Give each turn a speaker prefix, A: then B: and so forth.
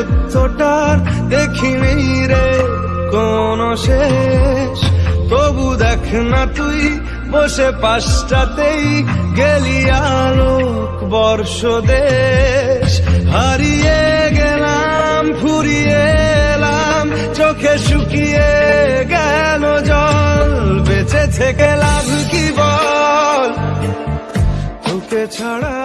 A: এতটার দেখিনি রে, কোন শেষ। তবু দেখ না তুই, বসে পাশটাতেই গেলি আলোক বর্ষ দেশ হারিয়ে গেলাম, ফুরিয়ে এলাম, চোখে শুকিয়ে গেল জল। বেঁচে থেকে লাভ কি বল? তোকে ছাড়া